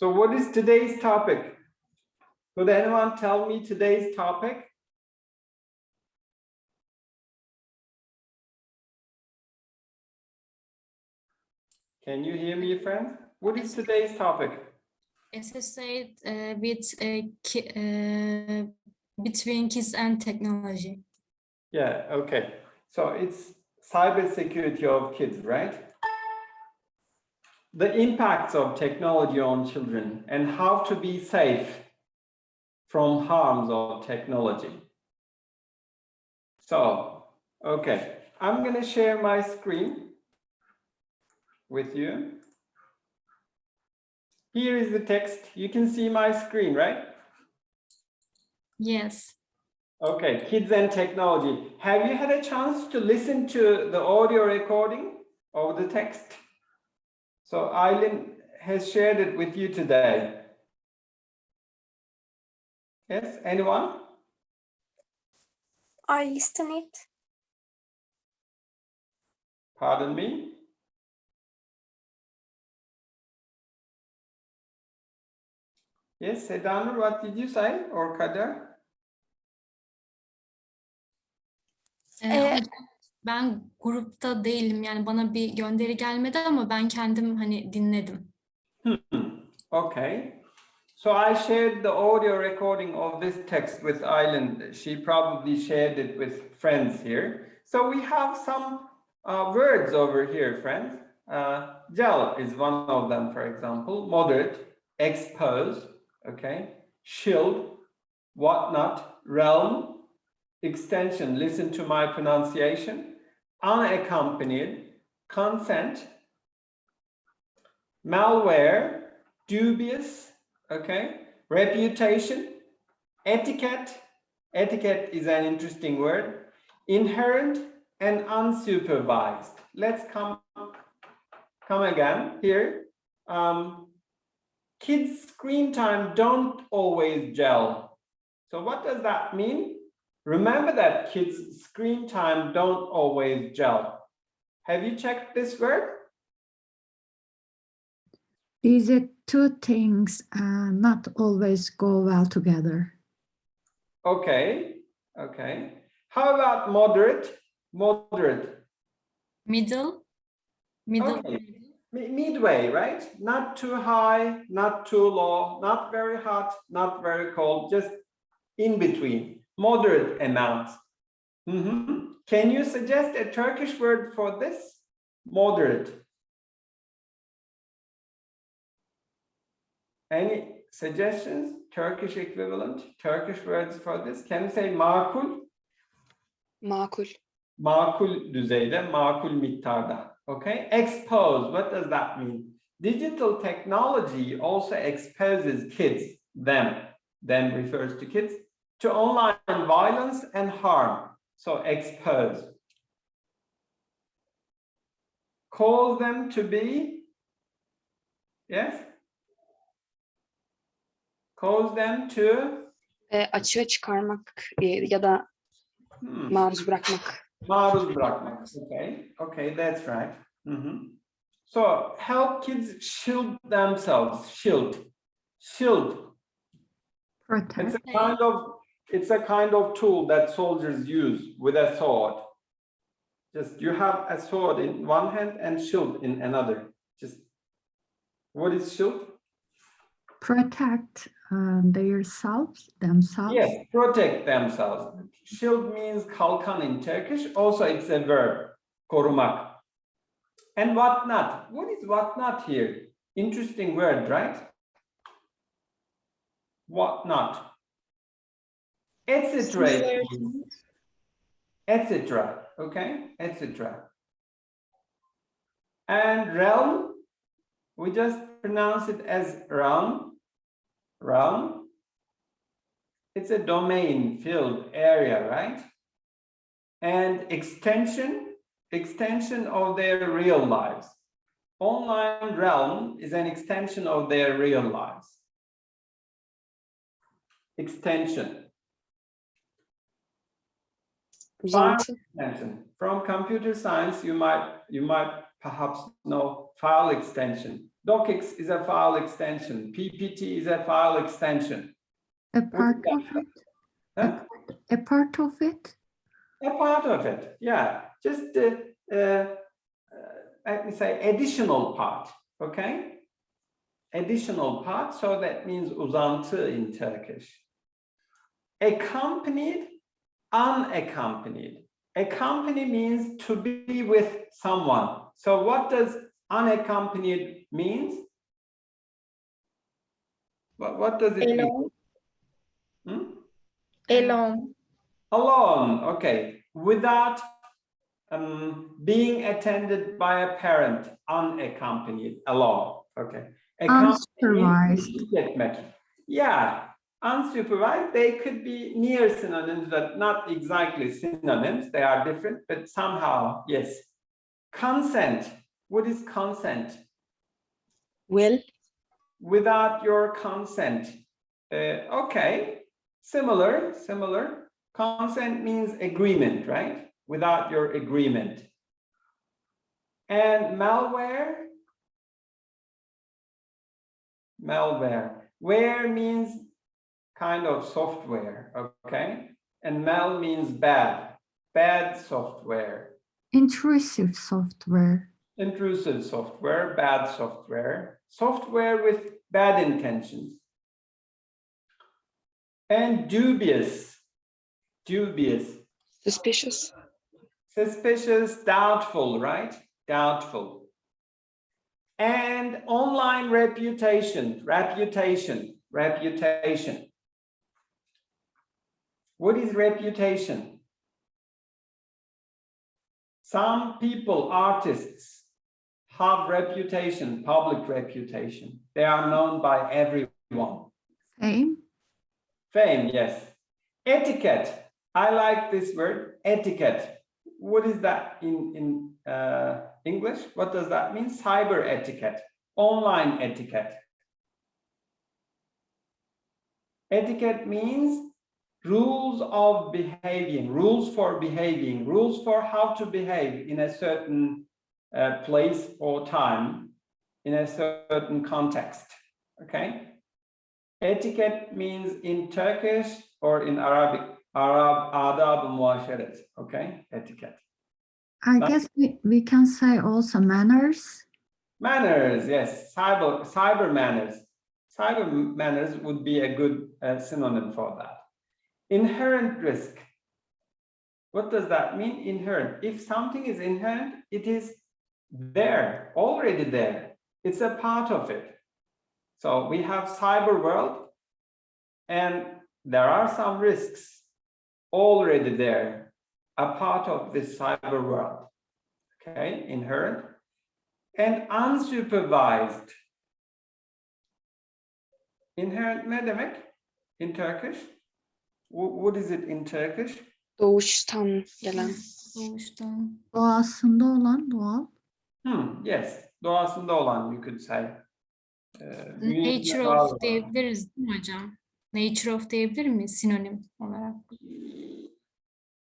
So what is today's topic? Could anyone tell me today's topic? Can you hear me, friends? What is today's topic? SSA uh, with uh, uh, between kids and technology. Yeah, okay. So it's cybersecurity of kids, right? The impacts of technology on children and how to be safe from harms of technology. So, okay, I'm going to share my screen with you. Here is the text. You can see my screen, right? Yes. Okay, kids and technology. Have you had a chance to listen to the audio recording of the text? So Eileen has shared it with you today. Yes, anyone? I listen it. Pardon me? Yes, Sedanur, what did you say or Kader? Ee, uh, Ee, hocam, ben grupta değilim yani bana bir gönderi gelmedi ama ben kendim hani dinledim. Hmm, Okay. So I shared the audio recording of this text with Island. She probably shared it with friends here. So we have some uh, words over here, friends. Uh, gel is one of them, for example. Moderate, expose, okay. Shield, whatnot, realm, extension. Listen to my pronunciation. Unaccompanied, consent, malware, dubious, okay, reputation, etiquette, etiquette is an interesting word, inherent and unsupervised. Let's come, come again here. Um, kids screen time don't always gel. So what does that mean? Remember that kids screen time don't always gel. Have you checked this word? These are two things uh, not always go well together. Okay, okay. How about moderate? Moderate, Middle, middle. Okay. Midway, right? Not too high, not too low, not very hot, not very cold, just in between, moderate amounts. Mhm. Can you suggest a Turkish word for this? Moderate. Any suggestions? Turkish equivalent, Turkish words for this? Can you say makul? Makul. makul düzeyde, makul miktarda. Okay, expose, what does that mean? Digital technology also exposes kids, them, them refers to kids, to online violence and harm. So expose. Call them to be, yes? Cause them to, E, açığa çıkarmak e, ya da hmm. maruz bırakmak. Maruz bırakmak. Okay, okay, that's right. Mhm. So help kids shield themselves. Shield, shield. Protect. It's Protect. a kind of it's a kind of tool that soldiers use with a sword. Just you have a sword in one hand and shield in another. Just what is shield? Protect uh, their selves, themselves. Yes, protect themselves. Shield means kalkan in Turkish. Also, it's a verb, korumak. And whatnot. What is whatnot here? Interesting word, right? Whatnot. Etc. Etc. Okay, etc. And realm, we just pronounce it as realm. Realm it's a domain field area, right? And extension, extension of their real lives. Online realm is an extension of their real lives. Extension. Extension. From computer science, you might you might perhaps know file extension. docx is a file extension. PPT is a file extension. A part of it? Huh? A part of it? A part of it, yeah, just uh, uh, uh, let me say additional part, okay? Additional part, so that means uzantı in Turkish. Accompanied, unaccompanied. Accompany means to be with someone. So what does unaccompanied means? What, what does it mean? Alone. Hmm? Alone. Alone, okay, without um, being attended by a parent, unaccompanied, alone, okay. Accompanied Unsupervised. Yeah, unsupervised, they could be near synonyms, but not exactly synonyms, they are different, but somehow, yes. Consent, what is consent? Will. without your consent. Uh, okay, similar, similar. Consent means agreement, right? Without your agreement. And malware. Malware. Ware means kind of software, okay? And mal means bad, bad software. Intrusive software. intrusive software, bad software, software with bad intentions. And dubious, dubious, Suspicious. suspicious, doubtful, right? Doubtful. And online reputation, reputation, reputation. What is reputation? Some people, artists, have reputation, public reputation. They are known by everyone. Fame. Fame, yes. Etiquette. I like this word, etiquette. What is that in, in uh, English? What does that mean? Cyber etiquette, online etiquette. Etiquette means rules of behaving, rules for behaving, rules for how to behave in a certain uh, place or time, in a certain context. Okay. Etiquette means in Turkish or in Arabic, Arab adab muaşeret. Okay, etiquette. I guess we, we can say also manners. Manners, yes, cyber cyber manners. Cyber manners would be a good uh, synonym for that. Inherent risk. What does that mean? Inherent. If something is inherent, it is there, already there. It's a part of it. So we have cyber world, and there are some risks already there, a part of this cyber world. Okay, inherent and unsupervised. Inherent ne demek in Turkish? Wh- What is it in Turkish? Doğuştan gelen. Doğuştan. Doğasında olan doğal. Hmm, yes, doğasında olan you could say. Bünyesinde Nature var olan. of diyebiliriz değil mi hocam? Nature of diyebilir miyiz sinonim olarak?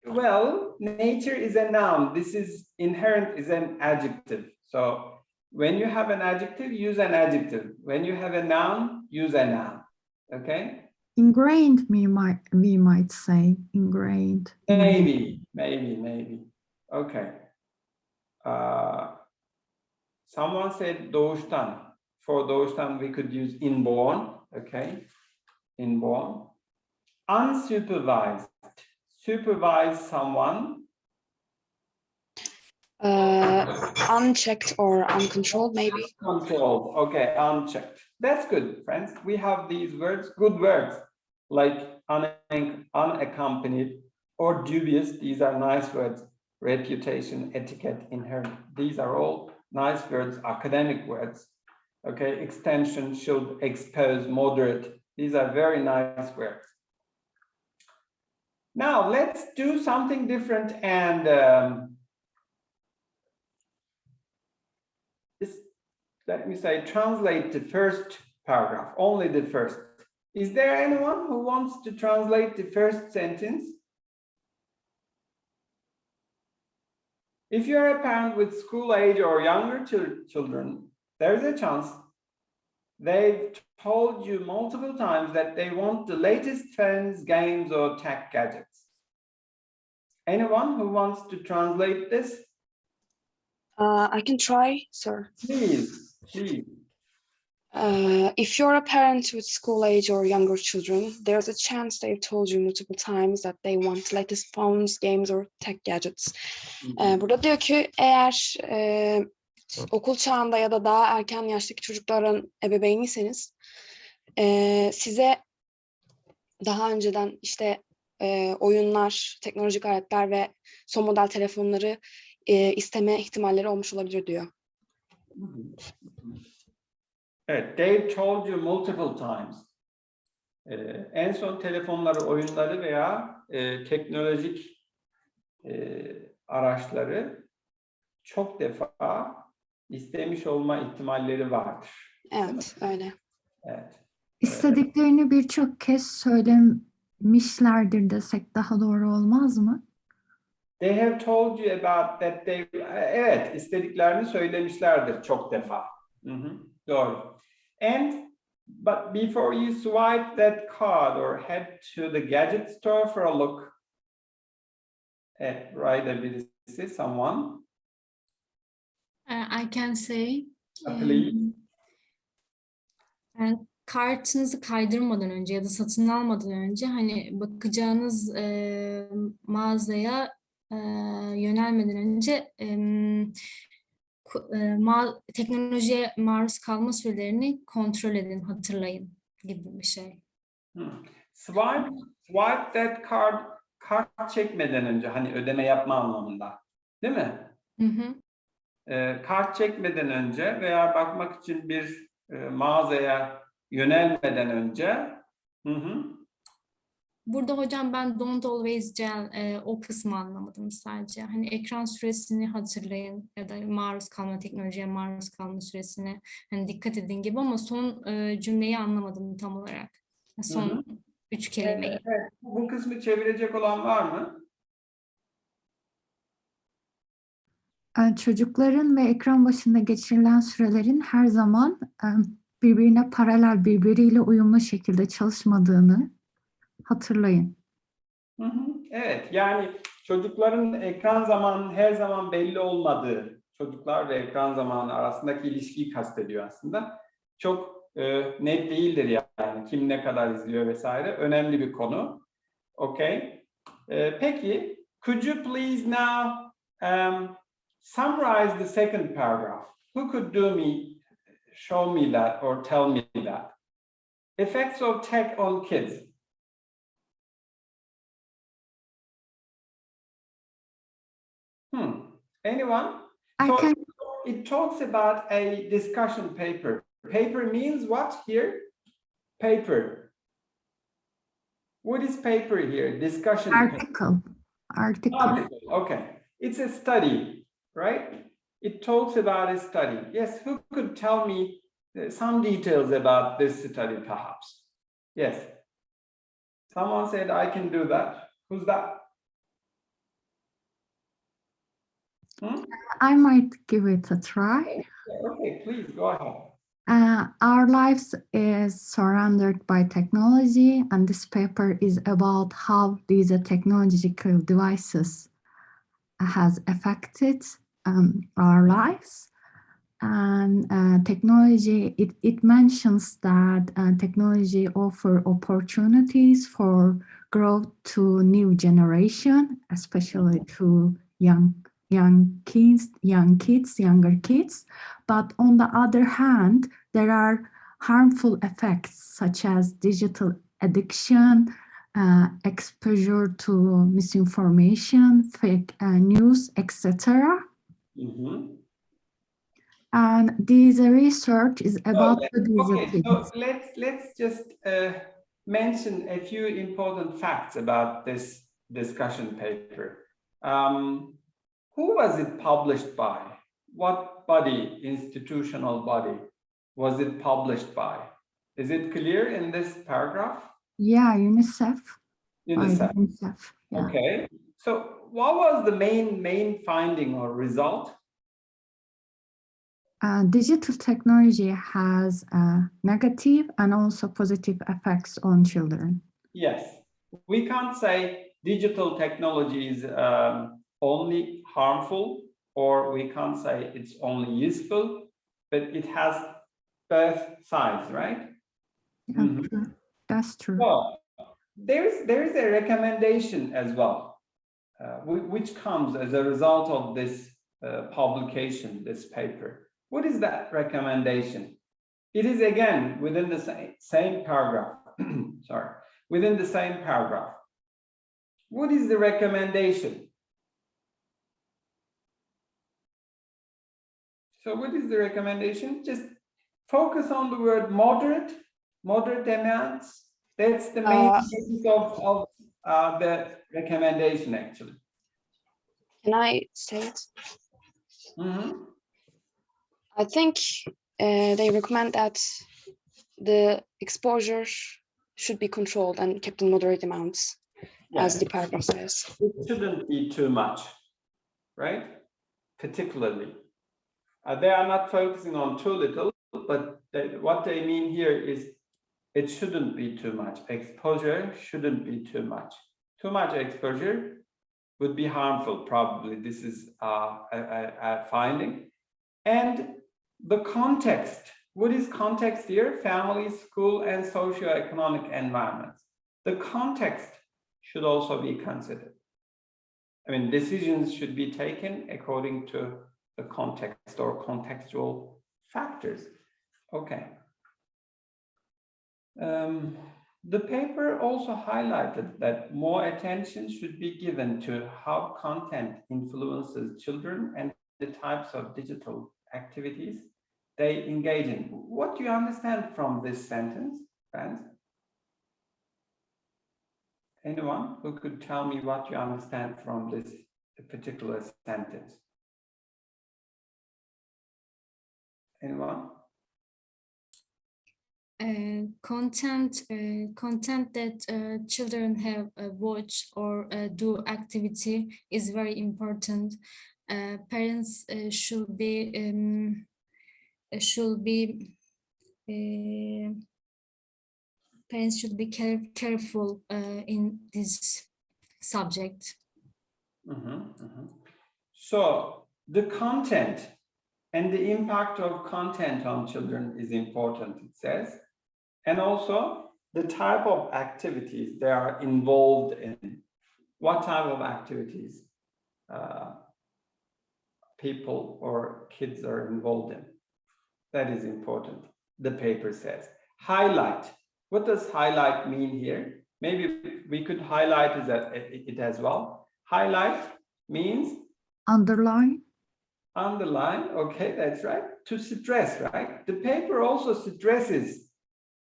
Well, nature is a noun. This is inherent is an adjective. So when you have an adjective, use an adjective. When you have a noun, use a noun. Okay? Ingrained, we might, we might say, ingrained. Maybe, maybe, maybe. Okay. Uh, someone said doğuştan. For doğuştan, we could use inborn, okay? Inborn. Unsupervised. Supervise someone. Uh, unchecked or uncontrolled maybe. Controlled, okay, unchecked. That's good, friends. We have these words, good words, like unaccompanied or dubious. These are nice words. Reputation, etiquette, inherent. These are all nice words, academic words. Okay, extension should expose, moderate. These are very nice words. Now let's do something different and um, let me say, translate the first paragraph, only the first. Is there anyone who wants to translate the first sentence? If you're a parent with school age or younger chil- children, there's a chance they've told you multiple times that they want the latest trends, games, or tech gadgets. Anyone who wants to translate this? Uh, I can try, sir. Please, please. Uh, if you're a parent with school age or younger children, there's a chance they've told you multiple times that they want latest phones, games or tech gadgets. Ee, burada diyor ki eğer e, okul çağında ya da daha erken yaştaki çocukların ebeveyniyseniz e, size daha önceden işte e, oyunlar, teknolojik aletler ve son model telefonları e, isteme ihtimalleri olmuş olabilir diyor. Evet, they've told you multiple times. Ee, en son telefonları, oyunları veya e, teknolojik e, araçları çok defa istemiş olma ihtimalleri vardır. Evet, öyle. Evet. İstediklerini birçok kez söylemişlerdir desek daha doğru olmaz mı? They have told you about that they evet istediklerini söylemişlerdir çok defa. Hı hı, Doğru. And but before you swipe that card or head to the gadget store for a look at right birisi someone. Uh, I can say uh, please. Yani kartınızı kaydırmadan önce ya da satın almadan önce hani bakacağınız e, mağazaya e, yönelmeden önce e, ma- teknolojiye maruz kalma sürelerini kontrol edin, hatırlayın gibi bir şey. Hmm. Swipe, swipe that card, kart çekmeden önce hani ödeme yapma anlamında. Değil mi? Hı hı. Ee, kart çekmeden önce veya bakmak için bir e, mağazaya yönelmeden önce hı hı, Burada hocam ben don't always gel e, o kısmı anlamadım sadece. Hani ekran süresini hatırlayın ya da maruz kalma teknolojiye maruz kalma süresine hani dikkat edin gibi ama son e, cümleyi anlamadım tam olarak. Son hı. üç kelimeyi. Evet, evet. Bu kısmı çevirecek olan var mı? Ee, Çocukların ve ekran başında geçirilen sürelerin her zaman e, birbirine paralel, birbiriyle uyumlu şekilde çalışmadığını hatırlayın. Evet, yani çocukların ekran zamanının her zaman belli olmadığı, çocuklar ve ekran zamanı arasındaki ilişkiyi kastediyor aslında. Çok e, net değildir yani kim ne kadar izliyor vesaire. Önemli bir konu. Okay. E, peki, could you please now um, summarize the second paragraph? Who could do me, show me that or tell me that? Effects of tech on kids. Anyone? I So can it talks about a discussion paper. Paper means what here? Paper. What is paper here? Discussion paper. article, article. Article, Okay, it's a study, right? It talks about a study. Yes, who could tell me uh, some details about this study perhaps? Yes. Someone said I can do that. Who's that? Hmm? I might give it a try. Okay, please go ahead. Uh, our lives is surrounded by technology, and this paper is about how these technological devices has affected um, our lives. And uh, technology, it, it mentions that uh, technology offer opportunities for growth to new generation, especially to young young kids, young kids, younger kids. But on the other hand, there are harmful effects such as digital addiction, uh, exposure to misinformation, fake uh, news, etc. Mhm. And this research is about Okay, these Okay, so let's let's just uh, mention a few important facts about this discussion paper. Um, who was it published by? What body, institutional body, was it published by? Is it clear in this paragraph? Yeah, UNICEF. UNICEF. UNICEF. Yeah. Okay. So what was the main main finding or result? uh, digital technology has uh, negative and also positive effects on children. Yes, we can't say digital technology is um, only harmful or we can't say it's only useful, but it has both sides, right? Yeah, Mhm. true. That's true. Well, there's there is a recommendation as well, uh, which comes as a result of this uh, publication, this paper. What is that recommendation? It is again within the same same paragraph. Sorry, within the same paragraph. What is the recommendation? So what is the recommendation? Just focus on the word moderate, moderate amounts. That's the main Uh, of, of uh, the recommendation, actually. Can I say it? Mhm. I think uh, they recommend that the exposure should be controlled and kept in moderate amounts, as the paragraph says. It shouldn't be too much, right? Particularly. Uh, they are not focusing on too little, but they, what they mean here is it shouldn't be too much. Exposure shouldn't be too much. Too much exposure would be harmful, probably. This is uh, a, a, a finding. And the context, what is context here? Family, school, and socioeconomic environments. The context should also be considered. I mean, decisions should be taken according to the context or contextual factors. Okay. Um, the paper also highlighted that more attention should be given to how content influences children and the types of digital activities they engage in. What do you understand from this sentence, friends? Anyone who could tell me what you understand from this particular sentence? Anyone? uh, content uh, content that uh, children have uh, watch or uh, do activity is very important. Uh, parents uh, should be um, should be uh, parents should be care careful uh, in this subject. Mhm, mhm. So the content and the impact of content on children is important, it says. And also the type of activities they are involved in. What type of activities uh, people or kids are involved in. That is important, the paper says. Highlight. What does highlight mean here? Maybe we could highlight as- it as well. Highlight means Underline. Underline, okay, that's right, to stress, right? The paper also stresses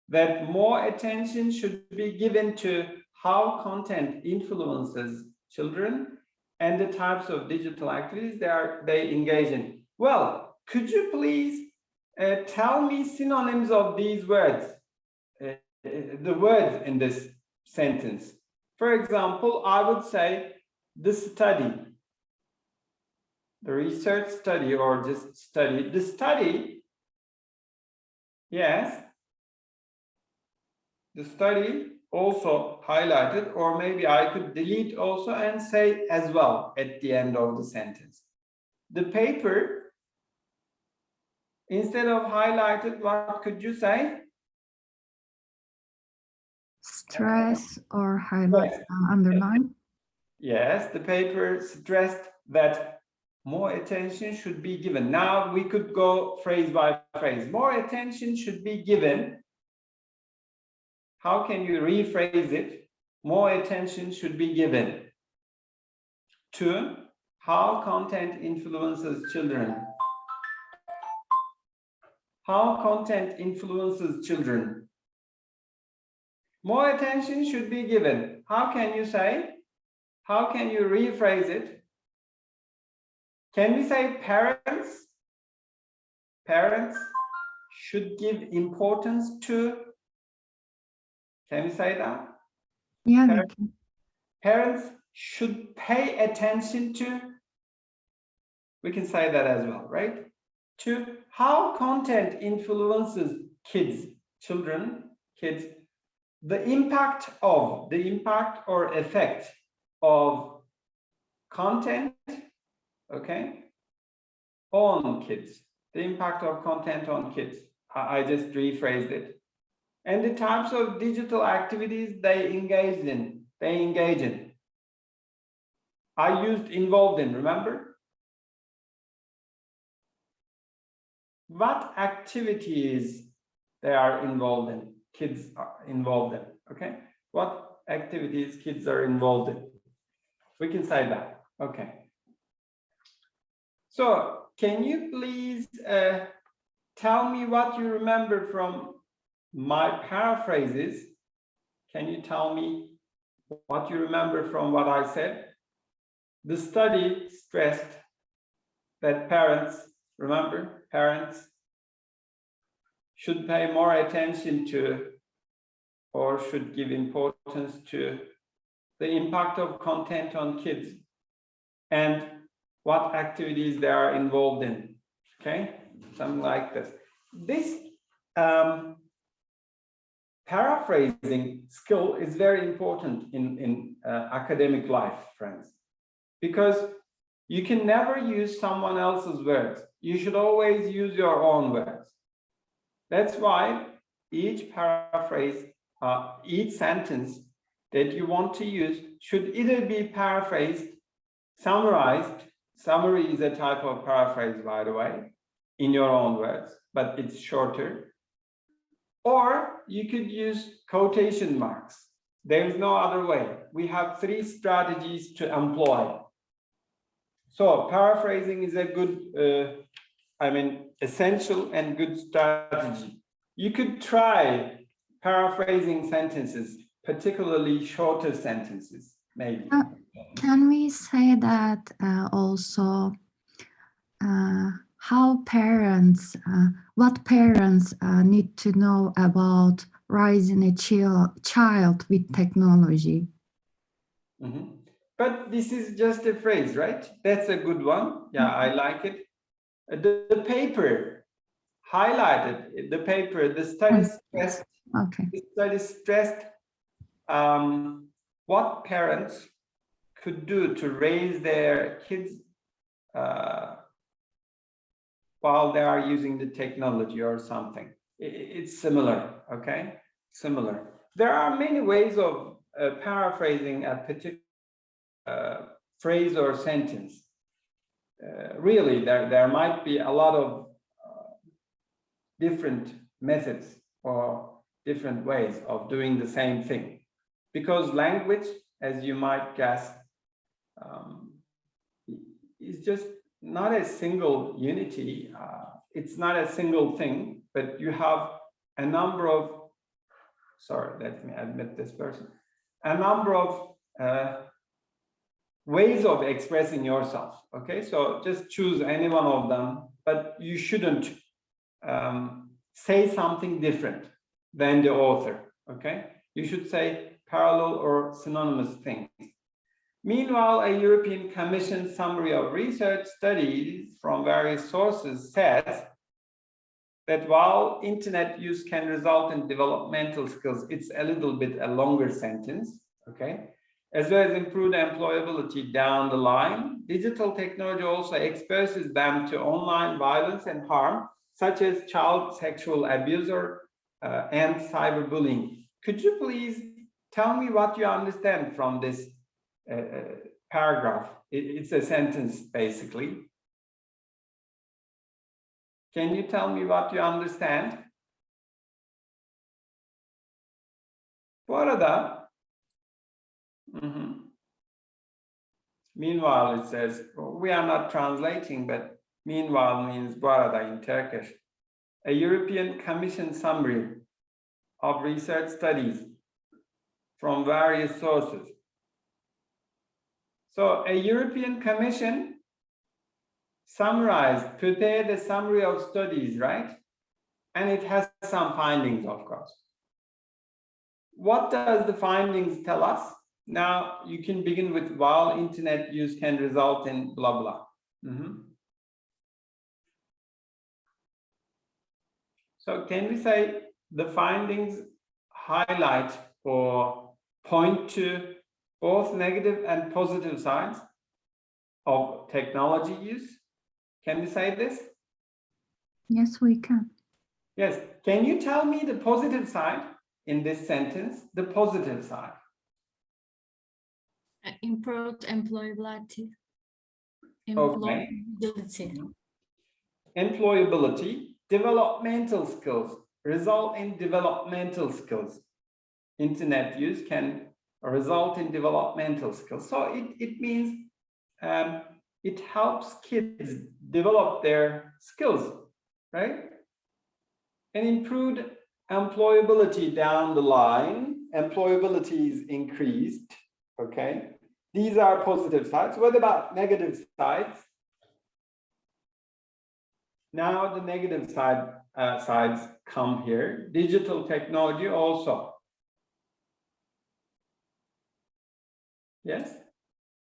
that more attention should be given to how content influences children and the types of digital activities they are they engage in. Well, could you please uh, tell me synonyms of these words, uh, uh, the words in this sentence? For example, I would say the study, the research study or just study, the study, yes, the study also highlighted, or maybe I could delete also and say as well at the end of the sentence. The paper, instead of highlighted, what could you say? Stress or highlight, Yes. uh, underline. Yes, the paper stressed that more attention should be given. Now we could go phrase by phrase. More attention should be given. How can you rephrase it? More attention should be given to how content influences children. How content influences children. More attention should be given. How can you say? How can you rephrase it? Can we say parents? Parents should give importance to. Can we say that? Yeah, can. Parents should pay attention to. We can say that as well, right? To how content influences kids, children, kids, the impact of, the impact or effect of content, okay, on kids, the impact of content on kids. I, just rephrased it. And the types of digital activities they engage in, they engage in. I used involved in, remember? What activities they are involved in, kids are involved in, okay? What activities kids are involved in? We can say that, okay. So can you please uh, tell me what you remember from my paraphrases? Can you tell me what you remember from what I said? The study stressed that parents, remember, parents should pay more attention to or should give importance to the impact of content on kids and what activities they are involved in. Okay, something like this. This um, paraphrasing skill is very important in, in uh, academic life, friends, because you can never use someone else's words. You should always use your own words. That's why each paraphrase, uh, each sentence that you want to use should either be paraphrased, summarized, summary is a type of paraphrase, by the way, in your own words, but it's shorter. Or you could use quotation marks. There is no other way. We have three strategies to employ. So paraphrasing is a good, uh, I mean, essential and good strategy. You could try paraphrasing sentences, particularly shorter sentences, maybe. Uh, Can we say that uh, also uh, how parents, uh, what parents uh, need to know about raising a chil- child with technology? Mhm. But this is just a phrase, right? That's a good one. Yeah, I like it. Uh, The, the paper highlighted, the paper, the study stressed, Okay. the study stressed um, what parents could do to raise their kids uh, while they are using the technology or something. It's similar, okay? Similar. There are many ways of uh, paraphrasing a particular uh, phrase or sentence. Uh, really, there, there might be a lot of uh, different methods or different ways of doing the same thing. Because language, as you might guess, um, is just not a single unity. Uh, it's not a single thing, but you have a number of, sorry, let me admit this person, a number of uh, ways of expressing yourself. Okay, so just choose any one of them, but you shouldn't um, say something different than the author. Okay, you should say parallel or synonymous things. Meanwhile, a European Commission summary of research studies from various sources says that while internet use can result in developmental skills, it's a little bit a longer sentence, okay? As well as improved employability down the line, digital technology also exposes them to online violence and harm, such as child sexual abuse or, uh, and cyberbullying. Could you please tell me what you understand from this uh, uh, paragraph? It, it's a sentence, basically. Can you tell me what you understand? Bu arada, Mhm. meanwhile it says, we are not translating, but meanwhile means bu arada in Turkish. A European Commission summary of research studies from various sources. So a European Commission summarized, prepared a summary of studies, right? And it has some findings, of course. What does the findings tell us? Now you can begin with while internet use can result in blah, blah. Mhm. So can we say the findings highlight or point to both negative and positive sides of technology use? Can we say this? Yes, we can. Yes. Can you tell me the positive side in this sentence? The positive side. Uh, Improved employability. Okay. Employability. Employability, developmental skills, result in developmental skills. Internet use can result in developmental skills. So it, it means um, it helps kids develop their skills, right? And improved employability down the line, employability is increased, okay? These are positive sides. What about negative sides? Now the negative side uh, sides come here. Digital technology also. Yes?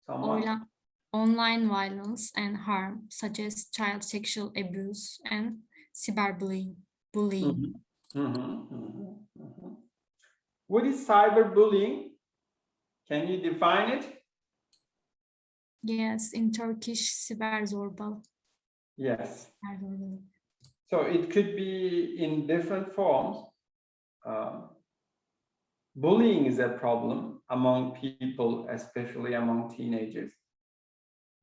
Someone? Oyla- Online violence and harm such as child sexual abuse and cyberbullying. Bullying. Mhm, mhm, mhm, mhm. What is cyberbullying? Can you define it? Yes, in Turkish siber zorbal. Yes. So it could be in different forms. Um, bullying is a problem among people, especially among teenagers.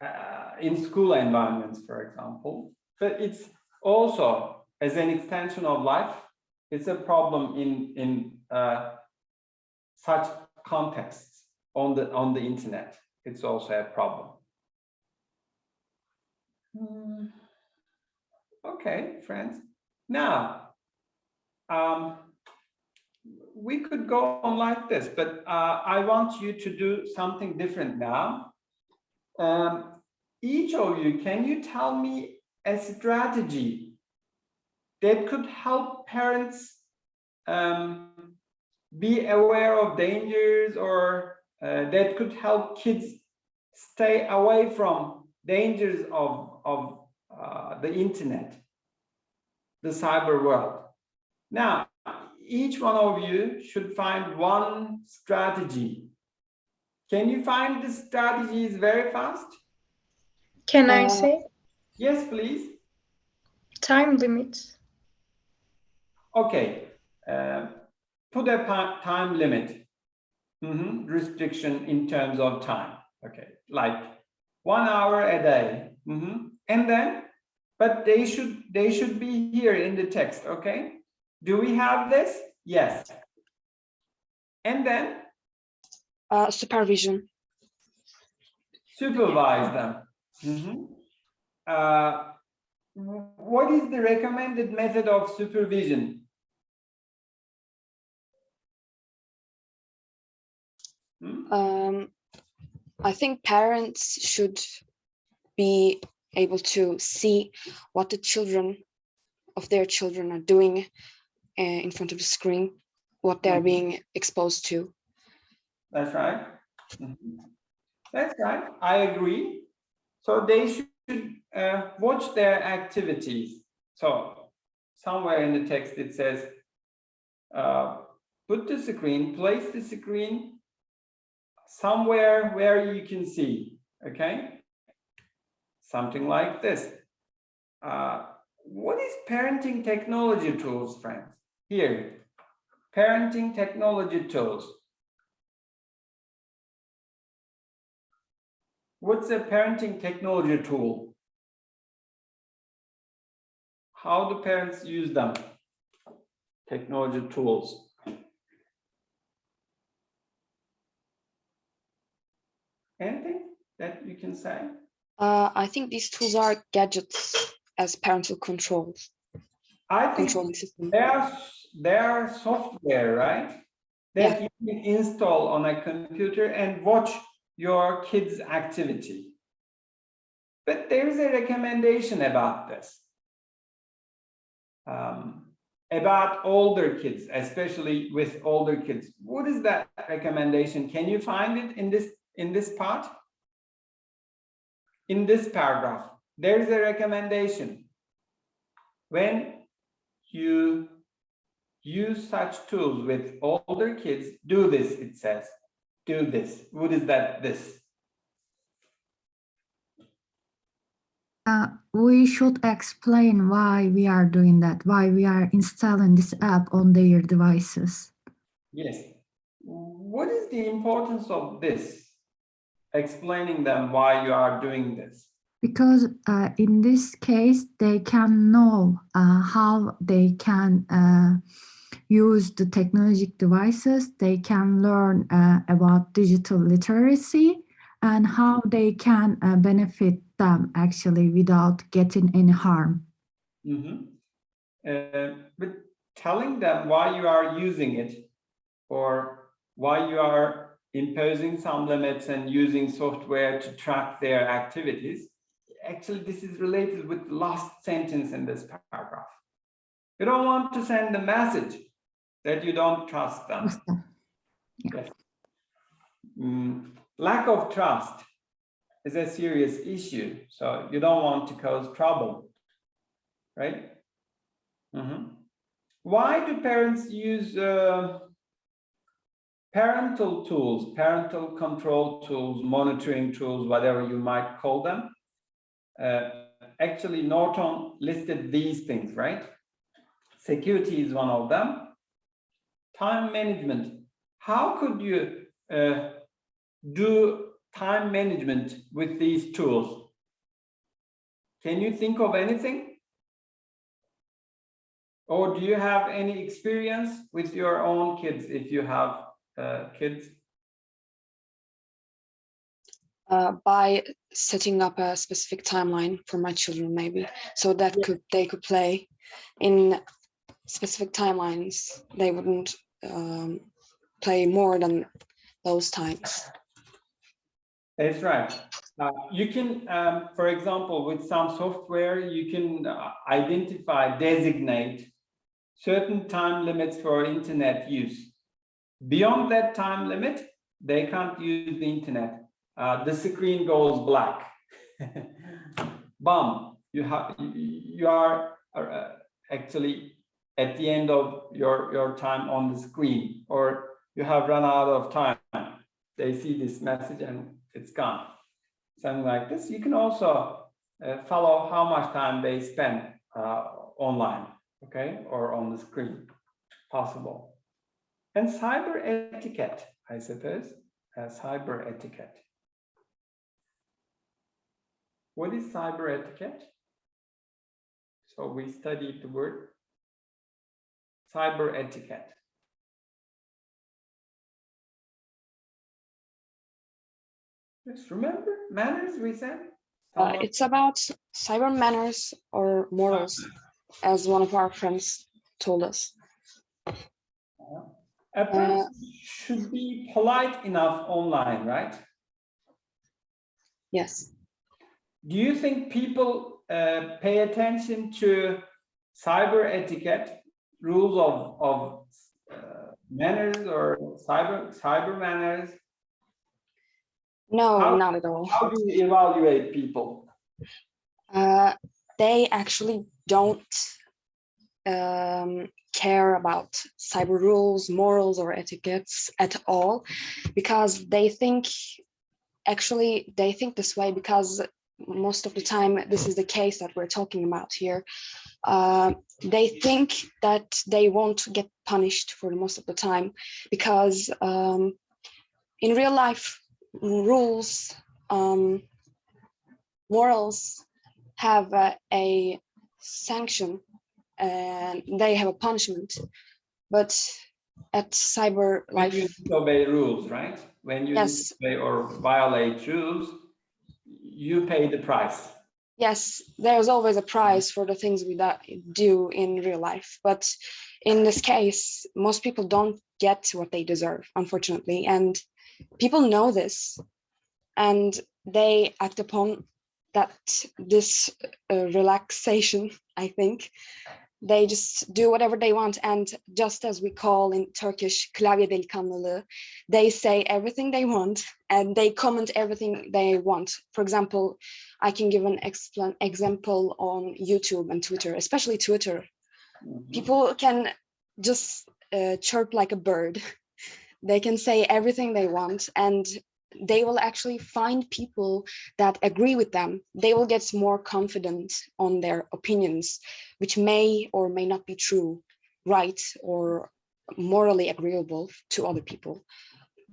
Uh, in school environments, for example, but it's also as an extension of life, it's a problem in in uh, such contexts on the on the internet. It's also a problem. Hmm. Okay, friends. Now, um, we could go on like this, but uh, I want you to do something different now. Um, each of you, can you tell me a strategy that could help parents um, be aware of dangers or uh, that could help kids stay away from dangers of, of uh, the internet, the cyber world. Now, each one of you should find one strategy. Can you find the strategies very fast? Can I Uh, say Yes, please. time limits? Okay. Uh, put a time limit. Mhm, Restriction in terms of time. Okay, like one hour a day. Mhm. And then, but they should they should be here in the text. Okay. Do we have this? Yes. And then Uh, supervision. supervise them. Mhm. Uh, what is the recommended method of supervision? Hmm? Um, I think parents should be able to see what the children of their children are doing in front of the screen, what they're Mhm. being exposed to. That's right. Mhm. That's right. I agree. So they should uh, watch their activities. So somewhere in the text it says, uh, put the screen, place the screen somewhere where you can see. Okay. Something like this. Uh, what is parenting technology tools, friends? Here, parenting technology tools. What's a parenting technology tool? How do parents use them? Technology tools. Anything that you can say? Uh, I think these tools are gadgets as parental controls, I think controlling system. they are, are software, right? That you can install on a computer and watch your kids' activity. But there is a recommendation about this. Um, about older kids, especially with older kids. What is that recommendation? Can you find it in this, in this part? In this paragraph, there is a recommendation. When you use such tools with older kids, do this, it says. Do this. What is that this? Uh, we should explain why we are doing that, why we are installing this app on their devices. Yes. What is the importance of this? Explaining them why you are doing this. Because uh, in this case, they can know uh, how they can uh, use the technological devices. They can learn uh, about digital literacy and how they can uh, benefit them actually without getting any harm. Mhm. Uh, but telling them why you are using it or why you are imposing some limits and using software to track their activities. Actually, this is related with the last sentence in this paragraph. You don't want to send the message that you don't trust them. Yes. Mm, lack of trust is a serious issue, so you don't want to cause trouble, right? Mhm. Why do parents use uh, parental tools, parental control tools, monitoring tools, whatever you might call them? Uh, actually, Norton listed these things, right? Security is one of them. Time management. How could you uh, do time management with these tools? Can you think of anything? Or do you have any experience with your own kids if you have uh, kids? Uh, by setting up a specific timeline for my children maybe so that could they could play in specific timelines they wouldn't um, play more than those times That's right. Uh, you can, um, for example, with some software, you can uh, identify, designate certain time limits for internet use. Beyond that time limit, they can't use the internet. Uh, the screen goes black. Bum, you have, you are uh, actually at the end of your, your time on the screen, or you have run out of time. They see this message and it's gone. Something like this. You can also uh, follow how much time they spend uh, online, okay, or on the screen, possible. And cyber etiquette, I suppose, uh, cyber etiquette. What is cyber etiquette? So we studied the word cyber etiquette. Just remember manners we said? uh, it's about cyber manners or morals as one of our friends told us A person should be polite enough online, right? yes Do you think people uh, pay attention to cyber etiquette, rules of, of uh, manners or cyber, cyber manners? no How- not at all How do you evaluate people? uh, they actually don't um, care about cyber rules, morals, or etiquettes at all, because they think, actually, they think this way because most of the time this is the case that we're talking about here. Uh, they think that they won't get punished for the most of the time because um, in real life, rules, um, morals have uh, a sanction and they have a punishment but at cyber When you disobey rules, right? When you Yes. disobey or violate rules, you pay the price. yes there's always a price for the things we do in real life but in this case most people don't get what they deserve unfortunately and people know this and they act upon that this uh, relaxation i think they just do whatever they want and just as we call in turkish klavye delikanlılığı they say everything they want and they comment everything they want for example i can give an explan example on youtube and twitter especially twitter Mhm. people can just uh, chirp like a bird. they can say everything they want and they will actually find people that agree with them. They will get more confident on their opinions, which may or may not be true, right, or morally agreeable to other people.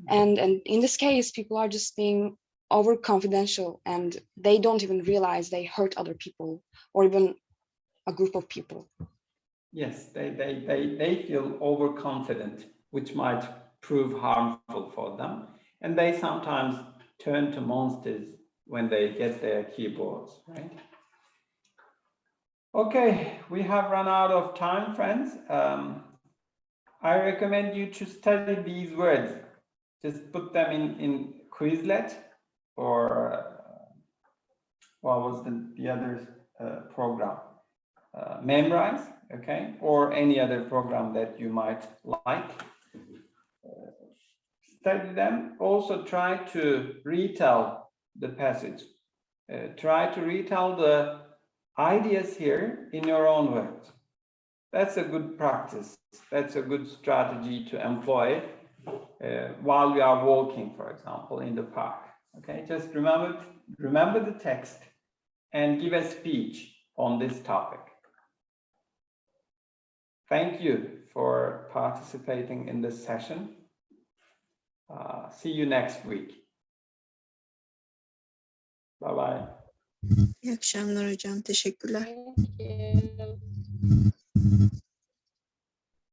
And, and in this case, people are just being over confidential and they don't even realize they hurt other people or even a group of people. Yes, they, they, they, they feel overconfident, which might prove harmful for them. And they sometimes turn to monsters when they get their keyboards, right? Okay, we have run out of time, friends. Um, I recommend you to study these words. Just put them in, in Quizlet or uh, what was the, the other uh, program? Uh, Memrise, okay, or any other program that you might like. Study them. Also try to retell the passage. Uh, try to retell the ideas here in your own words. That's a good practice. That's a good strategy to employ uh, while we are walking, for example, in the park. Okay, just remember, remember the text and give a speech on this topic. Thank you for participating in this session. Uh, see you next week. Bye bye. İyi akşamlar hocam. Teşekkürler. Thank you.